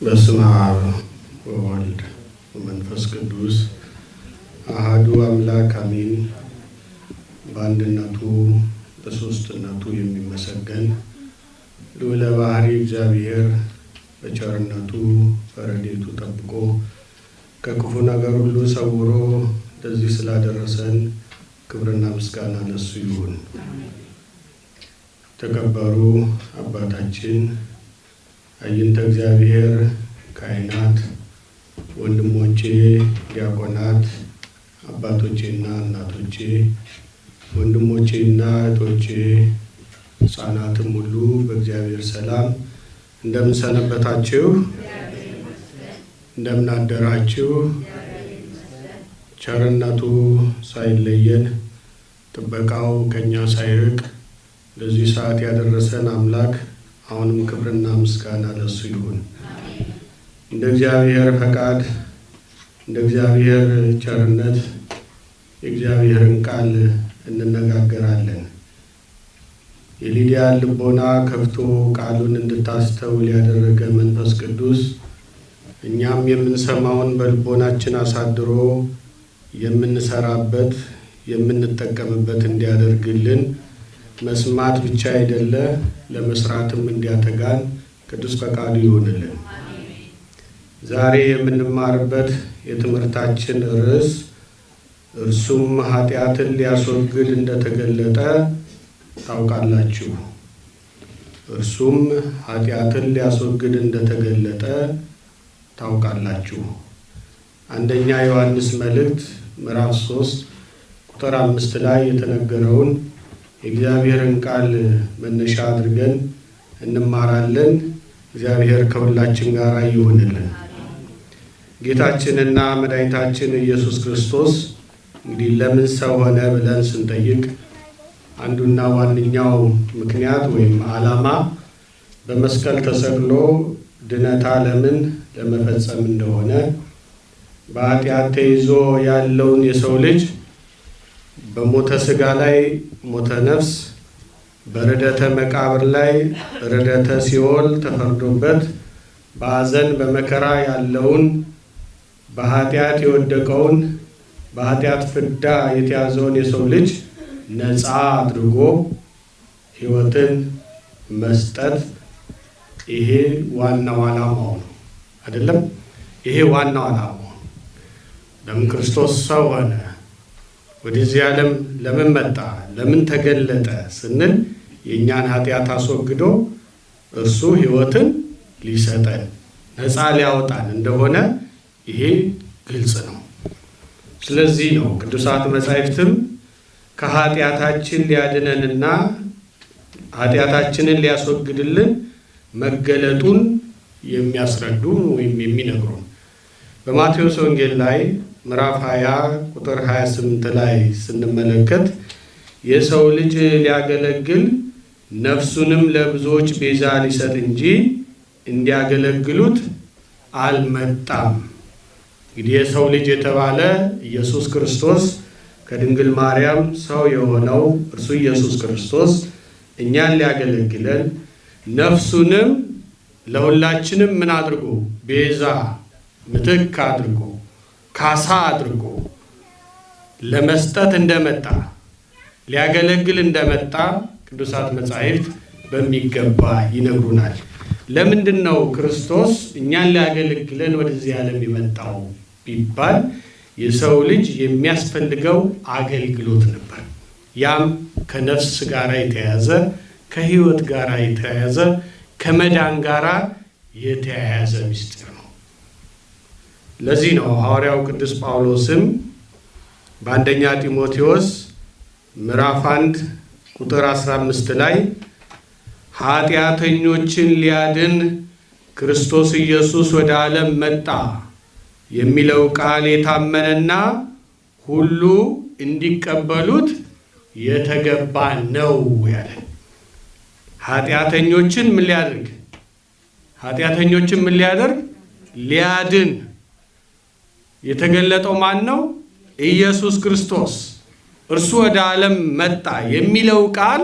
በስመ አብ ወወልድ ወመንፈስ ቅዱስ አሃዱ አምላክ አሜን። በአንድነቱ በሦስትነቱ የሚመሰገን ልዑለ ባሕሪ እግዚአብሔር በቸርነቱ በረድኤቱ ጠብቆ ከክፉ ነገር ሁሉ ሰውሮ ለዚህ ስላደረሰን ክብርና ምስጋና ለሱ ይሁን። ተከበሩ አባታችን አይንተ እግዚአብሔር ካህናት፣ ወንድሞቼ ዲያቆናት፣ አባቶቼና እናቶቼ፣ ወንድሞቼና እህቶቼ፣ ሕፃናትም ሁሉ በእግዚአብሔር ሰላም እንደምን ሰነበታችሁ? እንደምን አደራችሁ? ቸርነቱ ሳይለየን ጥበቃው ከእኛ ሳይርቅ ለዚህ ሰዓት ያደረሰን አምላክ አሁንም ክብርና ምስጋና ለሱ ይሁን። እንደ እግዚአብሔር ፈቃድ እንደ እግዚአብሔር ቸርነት የእግዚአብሔርን ቃል እንነጋገራለን። የሊዲያን ልቦና ከፍቶ ቃሉን እንድታስተውል ያደረገ መንፈስ ቅዱስ እኛም የምንሰማውን በልቦናችን አሳድሮ የምንሰራበት የምንጠቀምበት እንዲያደርግልን መስማት ብቻ አይደለ ለመስራትም እንዲያተጋን ቅዱስ ፈቃዱ ይሆንልን። ዛሬ የምንማርበት የትምህርታችን ርዕስ እርሱም ኃጢአትን ሊያስወግድ እንደተገለጠ ታውቃላችሁ። እርሱም ኃጢአትን ሊያስወግድ እንደተገለጠ ታውቃላችሁ። አንደኛ ዮሐንስ መልእክት ምዕራፍ 3 ቁጥር አምስት ላይ የተነገረውን የእግዚአብሔርን ቃል መነሻ አድርገን እንማራለን። እግዚአብሔር ከሁላችን ጋር ይሁንልን። ጌታችንና መድኃኒታችን ኢየሱስ ክርስቶስ እንግዲህ ለምን ሰው ሆነ ብለን ስንጠይቅ አንዱና ዋነኛው ምክንያት ወይም ዓላማ በመስቀል ተሰቅሎ ድነት ዓለምን ለመፈጸም እንደሆነ በኃጢአት ተይዞ ያለውን የሰው ልጅ በሞተ ሥጋ ላይ ሞተ ነፍስ በርደተ መቃብር ላይ ርደተ ሲኦል ተፈርዶበት በሐዘን በመከራ ያለውን በኃጢአት የወደቀውን በኃጢአት ፍዳ የተያዘውን የሰው ልጅ ነፃ አድርጎ ሕይወትን መስጠት ይሄ ዋናው ዓላማው ነው። አይደለም? ይሄ ዋናው ዓላማው ለምን ክርስቶስ ሰው ሆነ? ወደዚህ ዓለም ለምን መጣ? ለምን ተገለጠ ስንል የእኛን ኃጢአት አስወግዶ እርሱ ሕይወትን ሊሰጠን ነፃ ሊያወጣን እንደሆነ ይሄ ግልጽ ነው። ስለዚህ ነው ቅዱሳት መጻሕፍትም ከኃጢአታችን ሊያድነንና ኃጢአታችንን ሊያስወግድልን መገለጡን የሚያስረዱን ወይም የሚነግሩን በማቴዎስ ወንጌል ላይ ምዕራፍ 20 ቁጥር 28 ላይ ስንመለከት የሰው ልጅ ሊያገለግል ነፍሱንም ለብዙዎች ቤዛ ሊሰጥ እንጂ እንዲያገለግሉት አልመጣም። እንግዲህ የሰው ልጅ የተባለ ኢየሱስ ክርስቶስ ከድንግል ማርያም ሰው የሆነው እርሱ ኢየሱስ ክርስቶስ እኛን ሊያገለግለን ነፍሱንም ለሁላችንም ምን አድርጎ ቤዛ ምትክ አድርጎ ካሳ አድርጎ ለመስጠት እንደመጣ ሊያገለግል እንደመጣ ቅዱሳት መጻሕፍት በሚገባ ይነግሩናል። ለምንድን ነው ክርስቶስ እኛን ሊያገለግለን ወደዚህ ዓለም የመጣው ቢባል የሰው ልጅ የሚያስፈልገው አገልግሎት ነበር። ያም ከነፍስ ጋር የተያያዘ ከሕይወት ጋር የተያያዘ ከመዳን ጋር የተያያዘ ምስጢር ነው። ለዚህ ነው ሐዋርያው ቅዱስ ጳውሎስም በአንደኛ ጢሞቴዎስ ምዕራፍ 1 ቁጥር 15 ላይ ኃጢአተኞችን ሊያድን ክርስቶስ ኢየሱስ ወደ ዓለም መጣ የሚለው ቃል የታመነና ሁሉ እንዲቀበሉት የተገባ ነው ያለ። ኃጢአተኞችን ምን ሊያደርግ? ኃጢአተኞችን ምን ሊያደርግ? ሊያድን የተገለጠው ማን ነው? ኢየሱስ ክርስቶስ እርሱ ወደ ዓለም መጣ የሚለው ቃል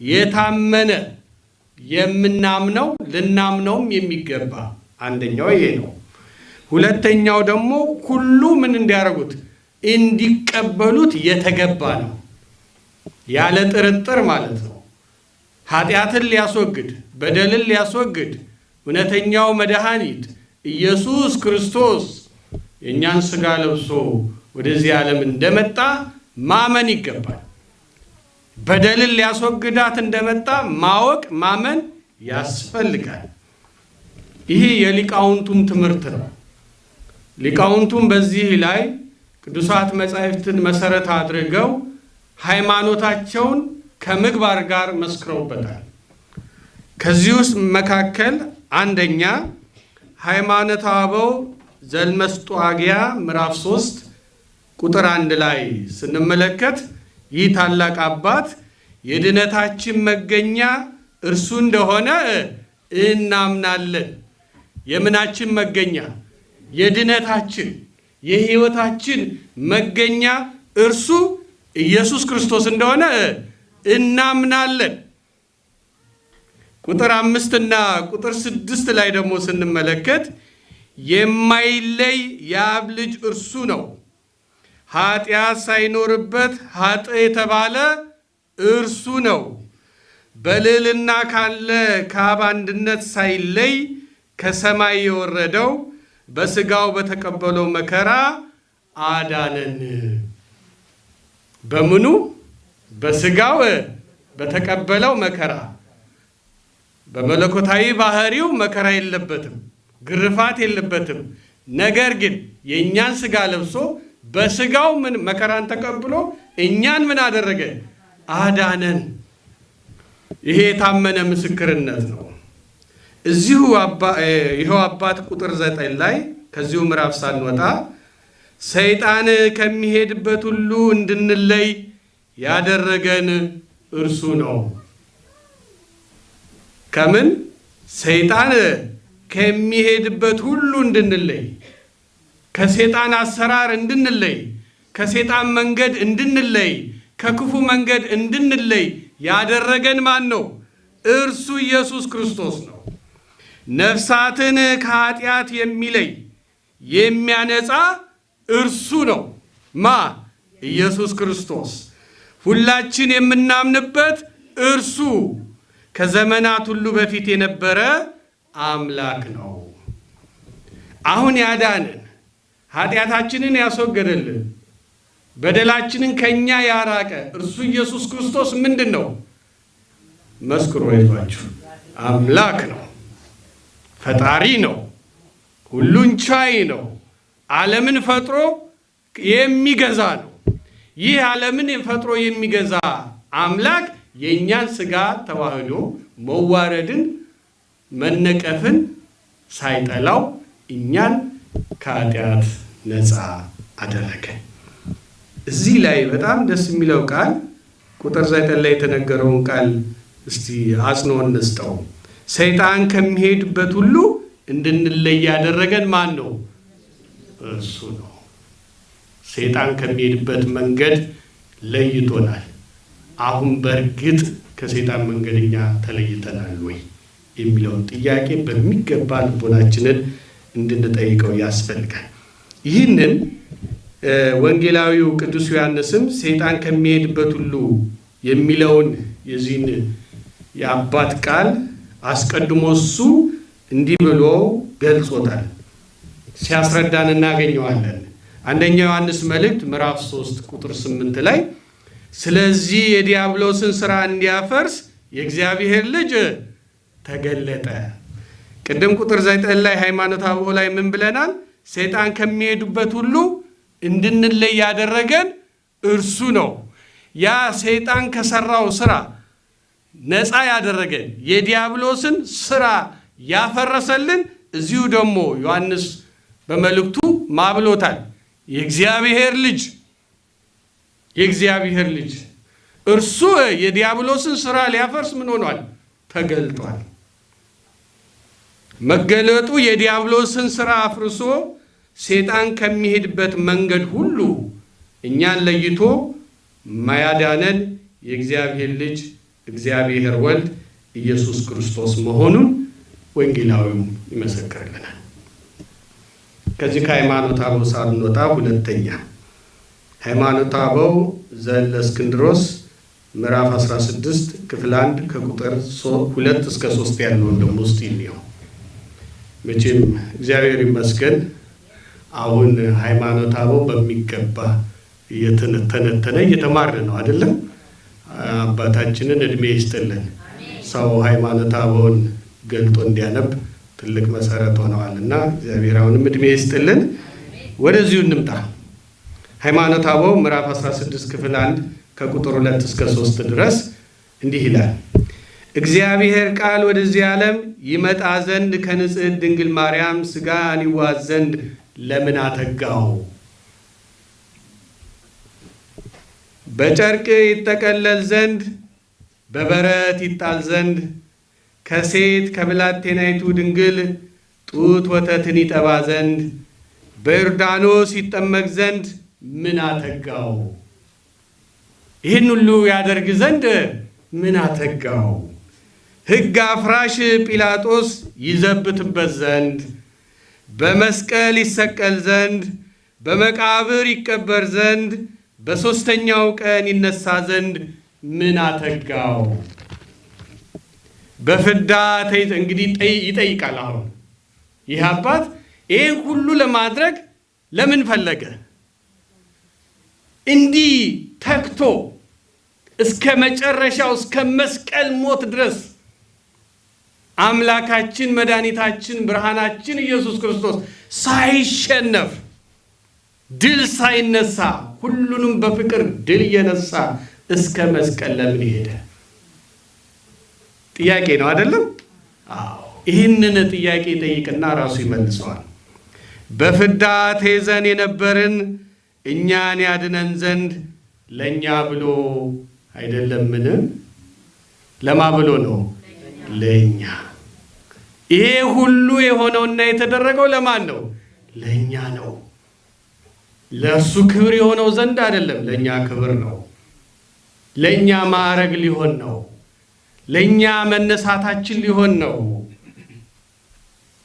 የታመነ የምናምነው ልናምነውም የሚገባ አንደኛው ይሄ ነው። ሁለተኛው ደግሞ ሁሉ ምን እንዲያደርጉት እንዲቀበሉት የተገባ ነው፣ ያለ ጥርጥር ማለት ነው። ኃጢአትን ሊያስወግድ በደልን ሊያስወግድ እውነተኛው መድኃኒት ኢየሱስ ክርስቶስ የእኛን ሥጋ ለብሶ ወደዚህ ዓለም እንደመጣ ማመን ይገባል። በደልን ሊያስወግዳት እንደመጣ ማወቅ ማመን ያስፈልጋል። ይህ የሊቃውንቱም ትምህርት ነው። ሊቃውንቱም በዚህ ላይ ቅዱሳት መጻሕፍትን መሰረት አድርገው ሃይማኖታቸውን ከምግባር ጋር መስክረውበታል። ከዚህ ውስጥ መካከል አንደኛ ሃይማኖተ አበው ዘልመስጧግያ ምዕራፍ 3 ቁጥር አንድ ላይ ስንመለከት ይህ ታላቅ አባት የድነታችን መገኛ እርሱ እንደሆነ እናምናለን። የምናችን መገኛ የድነታችን የሕይወታችን መገኛ እርሱ ኢየሱስ ክርስቶስ እንደሆነ እናምናለን። ቁጥር አምስትና ቁጥር ስድስት ላይ ደግሞ ስንመለከት የማይለይ የአብ ልጅ እርሱ ነው፣ ኃጢአት ሳይኖርበት ኃጥ የተባለ እርሱ ነው። በልዕልና ካለ ከአብ አንድነት ሳይለይ ከሰማይ የወረደው በሥጋው በተቀበለው መከራ አዳነን። በምኑ? በሥጋው በተቀበለው መከራ። በመለኮታዊ ባህሪው መከራ የለበትም፣ ግርፋት የለበትም። ነገር ግን የእኛን ሥጋ ለብሶ በሥጋው ምን መከራን ተቀብሎ እኛን ምን አደረገ? አዳነን። ይሄ የታመነ ምስክርነት ነው። እዚሁ ይኸው አባት ቁጥር ዘጠኝ ላይ ከዚሁ ምዕራፍ ሳንወጣ ሰይጣን ከሚሄድበት ሁሉ እንድንለይ ያደረገን እርሱ ነው። ከምን ሰይጣን ከሚሄድበት ሁሉ እንድንለይ፣ ከሰይጣን አሰራር እንድንለይ፣ ከሰይጣን መንገድ እንድንለይ፣ ከክፉ መንገድ እንድንለይ ያደረገን ማን ነው? እርሱ ኢየሱስ ክርስቶስ ነው። ነፍሳትን ከኃጢአት የሚለይ የሚያነጻ እርሱ ነው። ማ ኢየሱስ ክርስቶስ ሁላችን የምናምንበት እርሱ ከዘመናት ሁሉ በፊት የነበረ አምላክ ነው። አሁን ያዳንን ኃጢአታችንን ያስወገደልን በደላችንን ከእኛ ያራቀ እርሱ ኢየሱስ ክርስቶስ ምንድን ነው? መስክሮ ይዟችሁ አምላክ ነው። ፈጣሪ ነው። ሁሉን ቻይ ነው። ዓለምን ፈጥሮ የሚገዛ ነው። ይህ ዓለምን ፈጥሮ የሚገዛ አምላክ የእኛን ሥጋ ተዋህዶ መዋረድን፣ መነቀፍን ሳይጠላው እኛን ከኃጢአት ነፃ አደረገ። እዚህ ላይ በጣም ደስ የሚለው ቃል ቁጥር ዘጠኝ ላይ የተነገረውን ቃል እስቲ አጽንኦ እንስጠው። ሰይጣን ከሚሄድበት ሁሉ እንድንለይ ያደረገን ማን ነው? እርሱ ነው። ሰይጣን ከሚሄድበት መንገድ ለይቶናል። አሁን በእርግጥ ከሰይጣን መንገድ እኛ ተለይተናል ወይ የሚለውን ጥያቄ በሚገባ ልቦናችንን እንድንጠይቀው ያስፈልጋል። ይህንን ወንጌላዊው ቅዱስ ዮሐንስም ሰይጣን ከሚሄድበት ሁሉ የሚለውን የዚህን የአባት ቃል አስቀድሞ እሱ እንዲህ ብሎ ገልጾታል። ሲያስረዳን እናገኘዋለን። አንደኛ ዮሐንስ መልእክት ምዕራፍ 3 ቁጥር 8 ላይ ስለዚህ የዲያብሎስን ሥራ እንዲያፈርስ የእግዚአብሔር ልጅ ተገለጠ። ቅድም ቁጥር 9 ላይ ሃይማኖተ አበው ላይ ምን ብለናል? ሰይጣን ከሚሄዱበት ሁሉ እንድንለይ ያደረገን እርሱ ነው። ያ ሰይጣን ከሰራው ስራ ነፃ ያደረገን የዲያብሎስን ስራ ያፈረሰልን እዚሁ ደግሞ ዮሐንስ በመልእክቱ ማብሎታል። የእግዚአብሔር ልጅ የእግዚአብሔር ልጅ እርሱ የዲያብሎስን ስራ ሊያፈርስ ምን ሆኗል? ተገልጧል። መገለጡ የዲያብሎስን ስራ አፍርሶ ሰይጣን ከሚሄድበት መንገድ ሁሉ እኛን ለይቶ ማያዳነን የእግዚአብሔር ልጅ እግዚአብሔር ወልድ ኢየሱስ ክርስቶስ መሆኑን ወንጌላዊውም ይመሰክርልናል። ከዚህ ከሃይማኖተ አበው ሳንወጣ ሁለተኛ ሃይማኖተ አበው ዘእለእስክንድሮስ ምዕራፍ 16 ክፍል 1 ከቁጥር ሁለት እስከ ሶስት ያለውን ደግሞ ውስጥ ይልየው። መቼም እግዚአብሔር ይመስገን አሁን ሃይማኖተ አበው በሚገባ እየተነተነ እየተማርን ነው አይደለም። አባታችንን እድሜ ይስጥልን። ሰው ሃይማኖተ አበውን ገልጦ እንዲያነብ ትልቅ መሰረት ሆነዋል እና እግዚአብሔር አሁንም እድሜ ይስጥልን። ወደዚሁ እንምጣ። ሃይማኖተ አበው ምዕራፍ 16 ክፍል 1 ከቁጥር 2 እስከ 3 ድረስ እንዲህ ይላል። እግዚአብሔር ቃል ወደዚህ ዓለም ይመጣ ዘንድ ከንጽሕት ድንግል ማርያም ሥጋን ይዋዝ ዘንድ ለምን አተጋው? በጨርቅ ይጠቀለል ዘንድ በበረት ይጣል ዘንድ ከሴት ከብላቴናይቱ ድንግል ጡት ወተትን ይጠባ ዘንድ በዮርዳኖስ ይጠመቅ ዘንድ ምን አተጋው? ይህን ሁሉ ያደርግ ዘንድ ምን አተጋው? ሕግ አፍራሽ ጲላጦስ ይዘብትበት ዘንድ በመስቀል ይሰቀል ዘንድ በመቃብር ይቀበር ዘንድ በሦስተኛው ቀን ይነሳ ዘንድ ምን አተጋው? በፍዳ እንግዲህ ይጠይቃል። አሁን ይህ አባት ይህን ሁሉ ለማድረግ ለምን ፈለገ? እንዲህ ተግቶ እስከ መጨረሻው እስከ መስቀል ሞት ድረስ አምላካችን መድኃኒታችን ብርሃናችን ኢየሱስ ክርስቶስ ሳይሸነፍ ድል ሳይነሳ ሁሉንም በፍቅር ድል እየነሳ እስከ መስቀል ለምን ሄደ? ጥያቄ ነው አይደለም? አዎ። ይህንን ጥያቄ ጠይቅና ራሱ ይመልሰዋል። በፍዳ ተይዘን የነበርን እኛን ያድነን ዘንድ ለእኛ ብሎ አይደለምን? ለማ ብሎ ነው? ለእኛ። ይሄ ሁሉ የሆነውና የተደረገው ለማን ነው? ለእኛ ነው። ለእርሱ ክብር የሆነው ዘንድ አይደለም፣ ለእኛ ክብር ነው። ለእኛ ማዕረግ ሊሆን ነው። ለእኛ መነሳታችን ሊሆን ነው።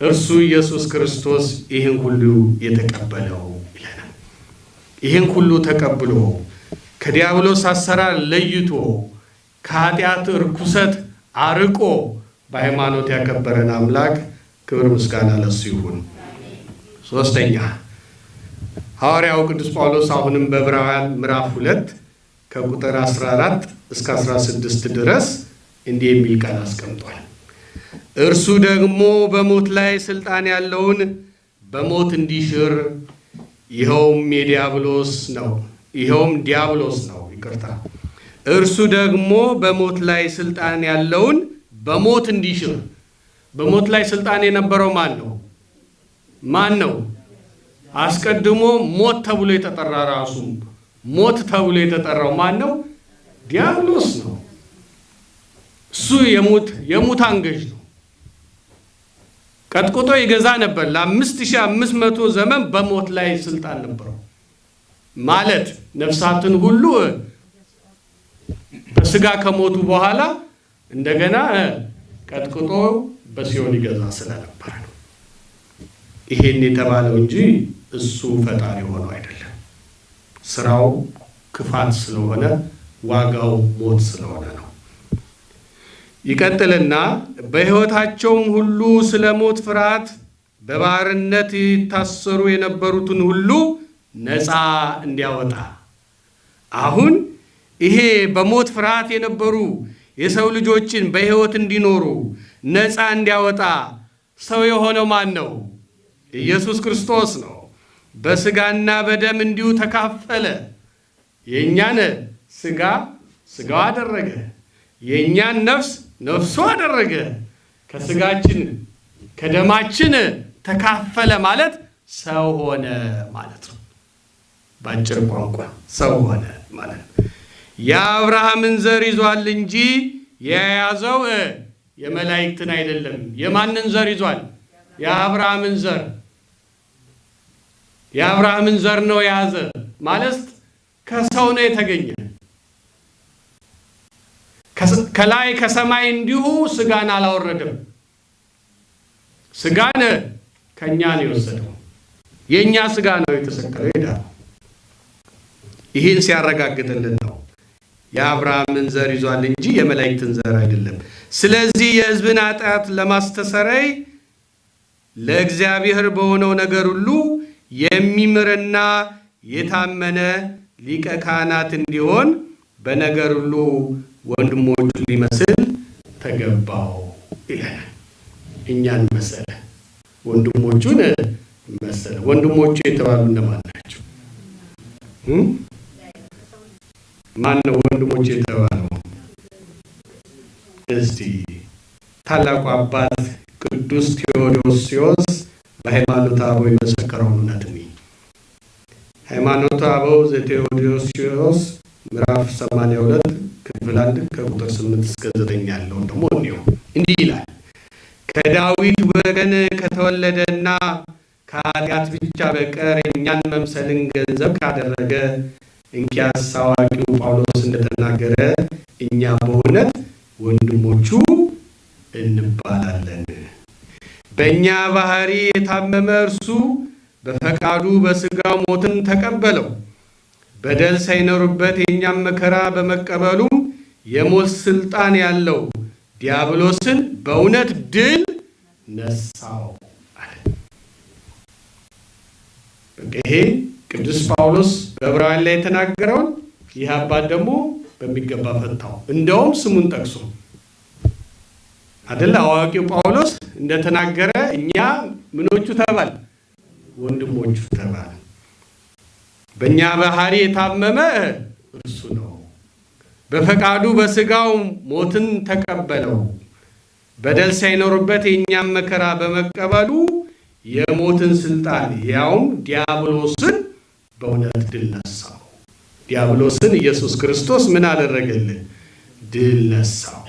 እርሱ ኢየሱስ ክርስቶስ ይህን ሁሉ የተቀበለው ይለናል። ይህን ሁሉ ተቀብሎ ከዲያብሎስ አሰራር ለይቶ ከኃጢአት እርኩሰት አርቆ በሃይማኖት ያከበረን አምላክ ክብር ምስጋና ለሱ ይሁን። ሶስተኛ ሐዋርያው ቅዱስ ጳውሎስ አሁንም በዕብራውያን ምዕራፍ ሁለት ከቁጥር 14 እስከ 16 ድረስ እንዲህ የሚል ቃል አስቀምጧል። እርሱ ደግሞ በሞት ላይ ስልጣን ያለውን በሞት እንዲሽር ይኸውም የዲያብሎስ ነው ይኸውም ዲያብሎስ ነው። ይቅርታ። እርሱ ደግሞ በሞት ላይ ስልጣን ያለውን በሞት እንዲሽር። በሞት ላይ ስልጣን የነበረው ማን ነው? ማን ነው? አስቀድሞ ሞት ተብሎ የተጠራ ራሱ ሞት ተብሎ የተጠራው ማን ነው? ዲያብሎስ ነው። እሱ የሙት የሙታን ገዥ ነው። ቀጥቅጦ ይገዛ ነበር። ለአምስት ሺህ አምስት መቶ ዘመን በሞት ላይ ስልጣን ነበረው። ማለት ነፍሳትን ሁሉ በስጋ ከሞቱ በኋላ እንደገና ቀጥቅጦ በሲኦል ይገዛ ስለነበረ ነው። ይሄን የተባለው እንጂ እሱ ፈጣሪ ሆነው አይደለም። ስራው ክፋት ስለሆነ ዋጋው ሞት ስለሆነ ነው። ይቀጥልና በሕይወታቸውም ሁሉ ስለ ሞት ፍርሃት በባርነት ይታሰሩ የነበሩትን ሁሉ ነፃ እንዲያወጣ አሁን ይሄ በሞት ፍርሃት የነበሩ የሰው ልጆችን በሕይወት እንዲኖሩ ነፃ እንዲያወጣ ሰው የሆነው ማን ነው? ኢየሱስ ክርስቶስ ነው። በስጋና በደም እንዲሁ ተካፈለ። የእኛን ስጋ ስጋው አደረገ፣ የእኛን ነፍስ ነፍሱ አደረገ። ከስጋችን ከደማችን ተካፈለ ማለት ሰው ሆነ ማለት ነው። በአጭር ቋንቋ ሰው ሆነ ማለት ነው። የአብርሃምን ዘር ይዟል እንጂ የያዘው የመላእክትን አይደለም። የማንን ዘር ይዟል? የአብርሃምን ዘር የአብርሃምን ዘር ነው የያዘ ማለት ከሰው ነው የተገኘ። ከላይ ከሰማይ እንዲሁ ስጋን አላወረደም። ስጋን ከእኛ ነው የወሰደው። የእኛ ስጋ ነው የተሰቀለው ይህን ሲያረጋግጥልን ነው የአብርሃምን ዘር ይዟል እንጂ የመላእክትን ዘር አይደለም። ስለዚህ የሕዝብን ኃጢአት ለማስተሰረይ ለእግዚአብሔር በሆነው ነገር ሁሉ የሚምርና የታመነ ሊቀ ካህናት እንዲሆን በነገር ሁሉ ወንድሞቹ ሊመስል ተገባው ይለናል። እኛን መሰለ፣ ወንድሞቹን መሰለ። ወንድሞቹ የተባሉ እነማን ናቸው? ማን ነው ወንድሞቹ የተባለው? እስቲ ታላቁ አባት ቅዱስ ቴዎዶስዮስ በሃይማኖተ አበው የመሰከረውን እውነት ነው። ሃይማኖተ አበው ዘቴዎዶስዮስ ምዕራፍ 82 ክፍል 1 ከቁጥር 8 እስከ 9 ያለውን ደግሞ እንዲሁ እንዲህ ይላል። ከዳዊት ወገን ከተወለደና ከኃጢአት ብቻ በቀር እኛን መምሰልን ገንዘብ ካደረገ እንኪያስ አዋቂው ጳውሎስ እንደተናገረ እኛ በእውነት ወንድሞቹ እንባላለን። በእኛ ባህሪ የታመመ እርሱ በፈቃዱ በሥጋው ሞትን ተቀበለው። በደል ሳይኖርበት የእኛም መከራ በመቀበሉም የሞት ስልጣን ያለው ዲያብሎስን በእውነት ድል ነሳው አለ። ይሄ ቅዱስ ጳውሎስ በዕብራውያን ላይ የተናገረውን ይህ አባት ደግሞ በሚገባ ፈታው። እንደውም ስሙን ጠቅሶ አደለ አዋቂው ጳውሎስ እንደተናገረ እኛ ምኖቹ ተባል ወንድሞቹ ተባል። በእኛ ባህሪ የታመመ እርሱ ነው። በፈቃዱ በሥጋው ሞትን ተቀበለው። በደል ሳይኖርበት የእኛም መከራ በመቀበሉ የሞትን ስልጣን ያውም ዲያብሎስን በእውነት ድል ነሳው። ዲያብሎስን ኢየሱስ ክርስቶስ ምን አደረገልን? ድል ነሳው።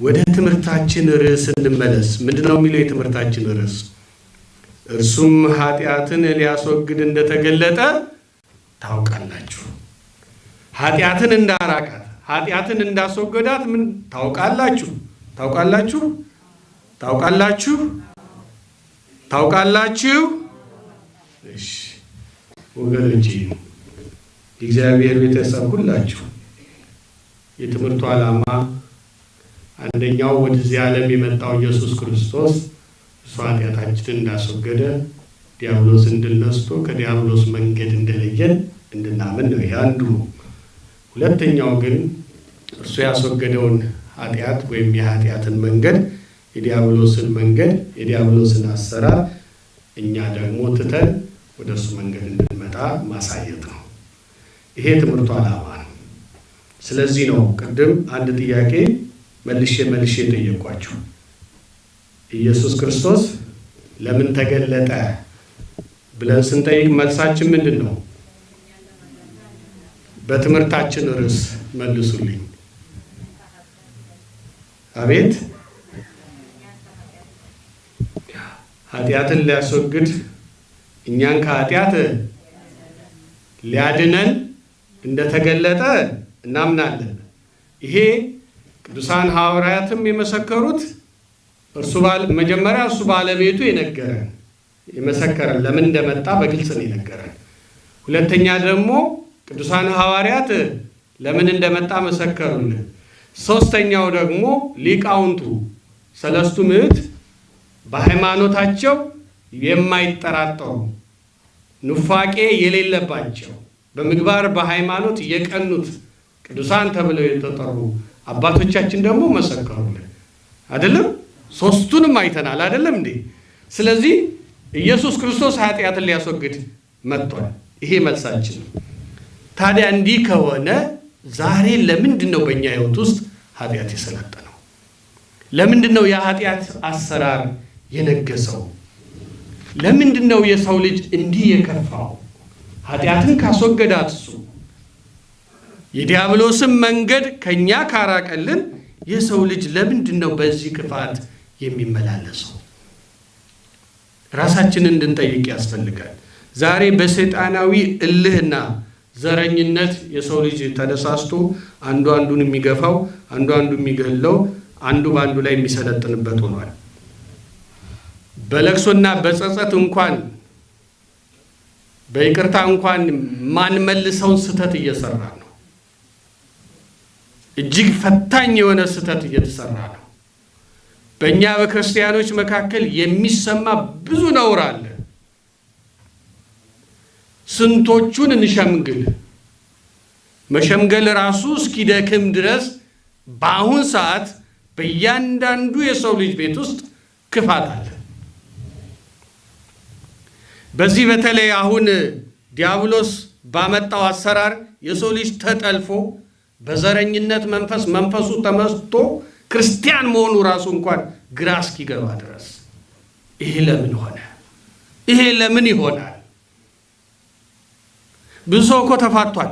ወደ ትምህርታችን ርዕስ እንመለስ። ምንድን ነው የሚለው የትምህርታችን ርዕስ? እርሱም ኃጢአትን ሊያስወግድ እንደተገለጠ ታውቃላችሁ። ኃጢአትን እንዳራቃት ኃጢአትን እንዳስወገዳት ምን ታውቃላችሁ? ታውቃላችሁ? ታውቃላችሁ? ታውቃላችሁ? እሺ ወገኖቼ፣ የእግዚአብሔር ቤተሰብ ሁላችሁ የትምህርቱ ዓላማ አንደኛው ወደዚህ ዓለም የመጣው ኢየሱስ ክርስቶስ እሱ ኃጢአታችንን እንዳስወገደ ዲያብሎስን ድል ነስቶ ከዲያብሎስ መንገድ እንደለየን እንድናምን ነው። ይሄ አንዱ ሁለተኛው ግን እርሱ ያስወገደውን ኃጢአት ወይም የኃጢአትን መንገድ የዲያብሎስን መንገድ የዲያብሎስን አሰራር እኛ ደግሞ ትተን ወደ እሱ መንገድ እንድንመጣ ማሳየት ነው። ይሄ ትምህርቱ ዓላማ ነው። ስለዚህ ነው ቅድም አንድ ጥያቄ መልሼ መልሼ የጠየኳችሁ ኢየሱስ ክርስቶስ ለምን ተገለጠ ብለን ስንጠይቅ መልሳችን ምንድን ነው? በትምህርታችን ርዕስ መልሱልኝ። አቤት ኃጢአትን ሊያስወግድ እኛን ከኃጢአት ሊያድነን እንደተገለጠ እናምናለን። ይሄ ቅዱሳን ሐዋርያትም የመሰከሩት እርሱ መጀመሪያ እርሱ ባለቤቱ የነገረን የመሰከረን ለምን እንደመጣ በግልጽ ነው የነገረን። ሁለተኛ ደግሞ ቅዱሳን ሐዋርያት ለምን እንደመጣ መሰከሩልን። ሶስተኛው ደግሞ ሊቃውንቱ ሰለስቱ ምዕት በሃይማኖታቸው የማይጠራጠሩ ኑፋቄ የሌለባቸው በምግባር በሃይማኖት የቀኑት ቅዱሳን ተብለው የተጠሩ አባቶቻችን ደግሞ መሰከሩልን። አይደለም ሶስቱንም አይተናል። አይደለም እንዴ? ስለዚህ ኢየሱስ ክርስቶስ ኃጢአትን ሊያስወግድ መጥቷል። ይሄ መልሳችን ነው። ታዲያ እንዲህ ከሆነ ዛሬ ለምንድን ነው በእኛ ሕይወት ውስጥ ኃጢአት የሰለጠነው? ለምንድን ነው የኃጢአት አሰራር የነገሰው? ለምንድን ነው የሰው ልጅ እንዲህ የከፋው? ኃጢአትን ካስወገዳት እሱ የዲያብሎስን መንገድ ከእኛ ካራቀልን የሰው ልጅ ለምንድን ነው በዚህ ክፋት የሚመላለሰው? ራሳችንን እንድንጠይቅ ያስፈልጋል። ዛሬ በሰይጣናዊ እልህና ዘረኝነት የሰው ልጅ ተነሳስቶ አንዱ አንዱን የሚገፋው፣ አንዱ አንዱ የሚገለው፣ አንዱ በአንዱ ላይ የሚሰለጥንበት ሆኗል። በለቅሶና በጸጸት እንኳን በይቅርታ እንኳን ማንመልሰውን ስህተት እየሰራ ነው። እጅግ ፈታኝ የሆነ ስህተት እየተሰራ ነው። በእኛ በክርስቲያኖች መካከል የሚሰማ ብዙ ነውር አለ። ስንቶቹን እንሸምግል? መሸምገል ራሱ እስኪደክም ድረስ በአሁን ሰዓት በእያንዳንዱ የሰው ልጅ ቤት ውስጥ ክፋት አለ። በዚህ በተለይ አሁን ዲያብሎስ ባመጣው አሰራር የሰው ልጅ ተጠልፎ በዘረኝነት መንፈስ መንፈሱ ተመስቶ ክርስቲያን መሆኑ ራሱ እንኳን ግራ እስኪገባ ድረስ ይሄ ለምን ሆነ? ይሄ ለምን ይሆናል? ብዙ ሰው እኮ ተፋቷል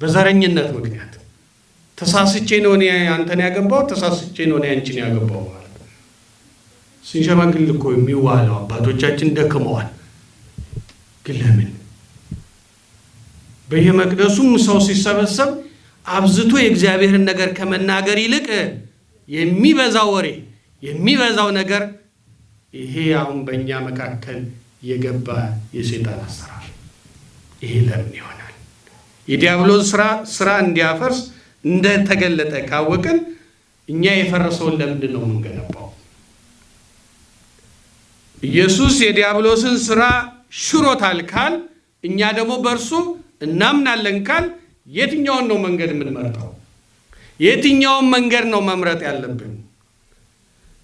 በዘረኝነት ምክንያት። ተሳስቼ ነው እኔ አንተን ያገባው፣ ተሳስቼ ነው እኔ አንቺን ያገባው ማለት ስንሸመግል እኮ የሚዋለው አባቶቻችን ደክመዋል። ግን ለምን በየመቅደሱም ሰው ሲሰበሰብ አብዝቶ የእግዚአብሔርን ነገር ከመናገር ይልቅ የሚበዛው ወሬ የሚበዛው ነገር ይሄ አሁን በእኛ መካከል የገባ የሴጣን አሰራር ይሄ ለምን ይሆናል? የዲያብሎስ ስራ ስራ እንዲያፈርስ እንደተገለጠ ካወቅን እኛ የፈረሰውን ለምንድን ነው የምንገነባው? ኢየሱስ የዲያብሎስን ስራ ሽሮታል ካል እኛ ደግሞ በእርሱ እናምናለን ካል የትኛውን ነው መንገድ የምንመርጠው? የትኛውን መንገድ ነው መምረጥ ያለብን?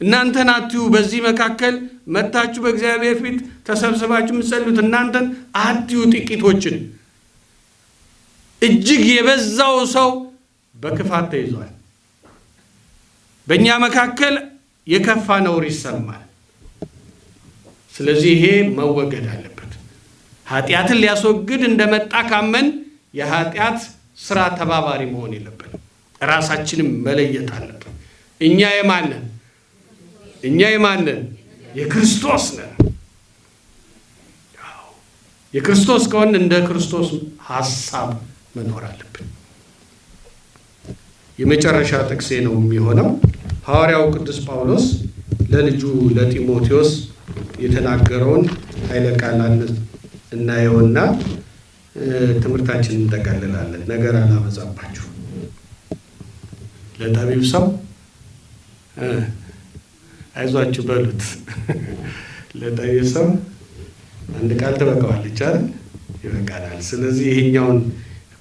እናንተን አትዩ። በዚህ መካከል መታችሁ በእግዚአብሔር ፊት ተሰብስባችሁ የምትጸልዩት እናንተን አትዩ። ጥቂቶችን እጅግ የበዛው ሰው በክፋት ተይዟል። በእኛ መካከል የከፋ ነውር ይሰማል። ስለዚህ ይሄ መወገድ አለበት። ኃጢአትን ሊያስወግድ እንደመጣ ካመን የኃጢአት ስራ ተባባሪ መሆን የለብንም። ራሳችንም መለየት አለብን። እኛ የማንን እኛ የማንን የክርስቶስ ነን። የክርስቶስ ከሆን እንደ ክርስቶስ ሀሳብ መኖር አለብን። የመጨረሻ ጥቅሴ ነው የሚሆነው ሐዋርያው ቅዱስ ጳውሎስ ለልጁ ለጢሞቴዎስ የተናገረውን ኃይለ ቃላት እናየውና ትምህርታችንን እንጠቀልላለን። ነገር አላበዛባችሁ። ለጠቢብ ሰው አይዟችሁ በሉት። ለጠቢብ ሰው አንድ ቃል ትበቃዋለች አይደል? ይበቃናል። ስለዚህ ይሄኛውን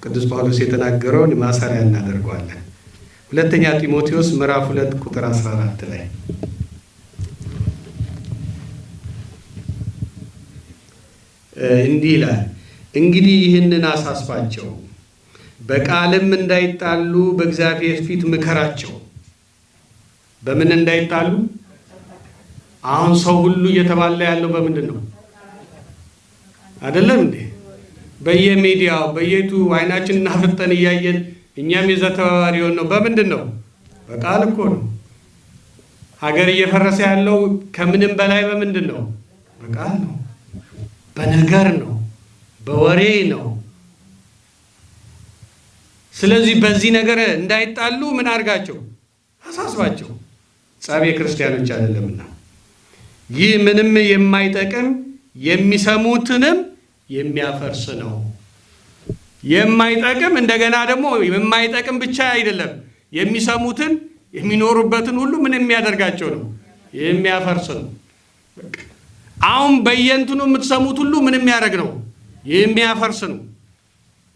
ቅዱስ ጳውሎስ የተናገረውን ማሰሪያ እናደርገዋለን። ሁለተኛ ጢሞቴዎስ ምዕራፍ ሁለት ቁጥር 14 ላይ እንዲህ ይላል፣ እንግዲህ ይህንን አሳስባቸው፣ በቃልም እንዳይጣሉ በእግዚአብሔር ፊት ምከራቸው። በምን እንዳይጣሉ? አሁን ሰው ሁሉ እየተባለ ያለው በምንድን ነው? አይደለም እንዴ? በየሚዲያው በየቱ አይናችን እናፍጠን እያየን እኛም የዛ ተባባሪ ነው። በምንድን ነው? በቃል እኮ ነው። ሀገር እየፈረሰ ያለው ከምንም በላይ በምንድን ነው? በቃል ነው። በነገር ነው። በወሬ ነው። ስለዚህ በዚህ ነገር እንዳይጣሉ ምን አድርጋቸው? አሳስባቸው። ጸብ የክርስቲያኖች አይደለምና ይህ ምንም የማይጠቅም የሚሰሙትንም የሚያፈርስ ነው። የማይጠቅም እንደገና ደግሞ የማይጠቅም ብቻ አይደለም፣ የሚሰሙትን የሚኖሩበትን ሁሉ ምን የሚያደርጋቸው ነው? የሚያፈርስ ነው። አሁን በየንትኑ የምትሰሙት ሁሉ ምን የሚያደርግ ነው? የሚያፈርስ ነው።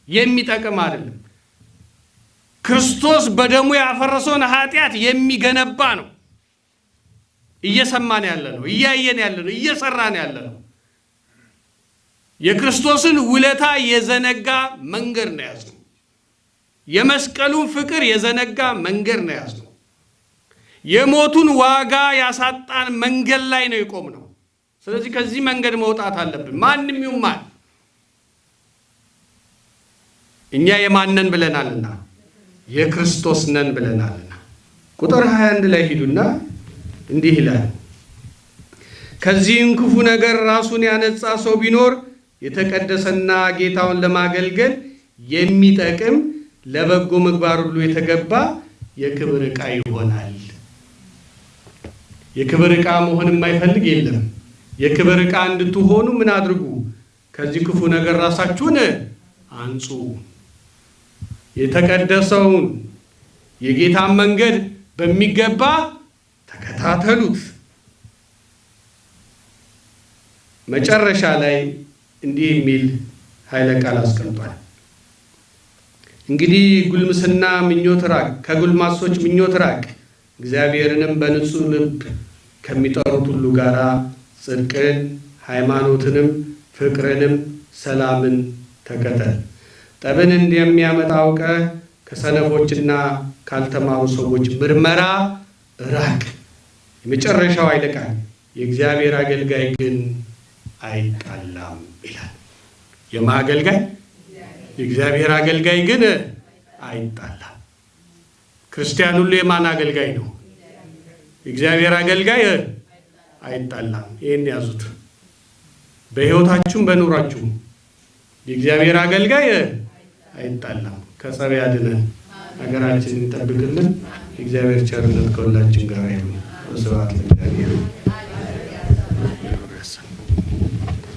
የሚጠቅም አይደለም። ክርስቶስ በደሙ ያፈረሰውን ኃጢአት የሚገነባ ነው። እየሰማን ያለ ነው። እያየን ያለ ነው። እየሰራን ያለ ነው። የክርስቶስን ውለታ የዘነጋ መንገድ ነው ያዝነው። የመስቀሉን ፍቅር የዘነጋ መንገድ ነው ያዝነው። የሞቱን ዋጋ ያሳጣን መንገድ ላይ ነው የቆምነው። ስለዚህ ከዚህ መንገድ መውጣት አለብን። ማንም ይሁን ማን እኛ የማነን ብለናልና የክርስቶስ ነን ብለናልና። ቁጥር 21 ላይ ሂዱና እንዲህ ይላል፣ ከዚህም ክፉ ነገር ራሱን ያነጻ ሰው ቢኖር የተቀደሰና ጌታውን ለማገልገል የሚጠቅም ለበጎ ምግባር ሁሉ የተገባ የክብር ዕቃ ይሆናል። የክብር ዕቃ መሆን የማይፈልግ የለም። የክብር ዕቃ እንድትሆኑ ምን አድርጉ? ከዚህ ክፉ ነገር ራሳችሁን አንጹ። የተቀደሰውን የጌታን መንገድ በሚገባ ተከታተሉት። መጨረሻ ላይ እንዲህ የሚል ኃይለ ቃል አስቀምጧል። እንግዲህ ጉልምስና ምኞት ራቅ፣ ከጉልማሶች ምኞት ራቅ፣ እግዚአብሔርንም በንጹሕ ልብ ከሚጠሩት ሁሉ ጋር ጽድቅን፣ ሃይማኖትንም፣ ፍቅርንም፣ ሰላምን ተከተል። ጠብን እንደሚያመጣ አውቀህ ከሰነፎችና ካልተማሩ ሰዎች ምርመራ ራቅ። የመጨረሻው ኃይለ ቃል የእግዚአብሔር አገልጋይ ግን አይጣላም ይላል። የማ አገልጋይ? የእግዚአብሔር አገልጋይ ግን አይጣላም። ክርስቲያን ሁሉ የማን አገልጋይ ነው? የእግዚአብሔር አገልጋይ አይጣላም። ይህን ያዙት። በሕይወታችሁም በኑሯችሁም የእግዚአብሔር አገልጋይ አይጣላም። ከጸብ ያድነን፣ ሀገራችንን ይጠብቅልን። የእግዚአብሔር ቸርነት ከሁላችን ጋር ይሁን። ስብሐት ለእግዚአብሔር።